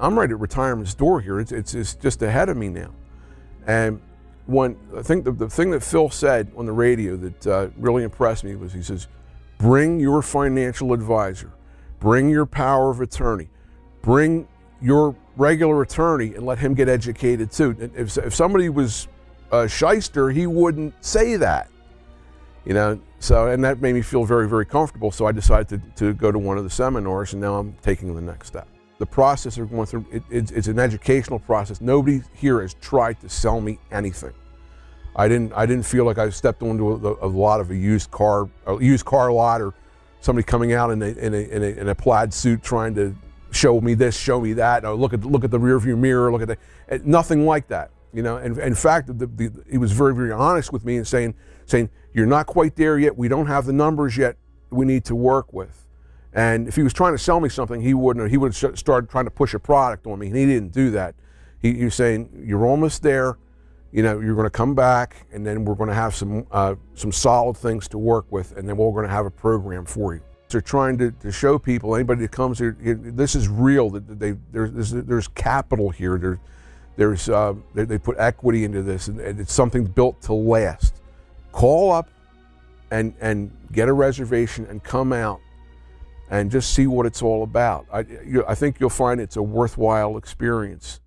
I'm right at retirement's door here. It's, it's, it's just ahead of me now. And when I think the, the thing that Phil said on the radio that uh, really impressed me was he says, bring your financial advisor, bring your power of attorney, bring your regular attorney and let him get educated too. If, if somebody was a shyster, he wouldn't say that. You know, so, and that made me feel very, very comfortable. So I decided to, to go to one of the seminars and now I'm taking the next step. The process of going through, it, it's, it's an educational process. Nobody here has tried to sell me anything. I didn't, I didn't feel like I stepped onto a, a lot of a used car, a used car lot or somebody coming out in a, in a, in a, in a plaid suit trying to show me this, show me that. Oh, look at look at the rearview mirror. Look at that. Eh, nothing like that. You know. And in fact, the, the, he was very very honest with me and saying saying you're not quite there yet. We don't have the numbers yet. We need to work with. And if he was trying to sell me something, he wouldn't. He would have started trying to push a product on me, and he didn't do that. He, he was saying you're almost there. You know, you're going to come back, and then we're going to have some uh, some solid things to work with, and then we're going to have a program for you. They're trying to, to show people, anybody that comes here, this is real. That they there's there's capital here. There's there's uh, they, they, put equity into this, and, and it's something built to last. Call up and and get a reservation and come out and just see what it's all about. I, you, I think you'll find it's a worthwhile experience.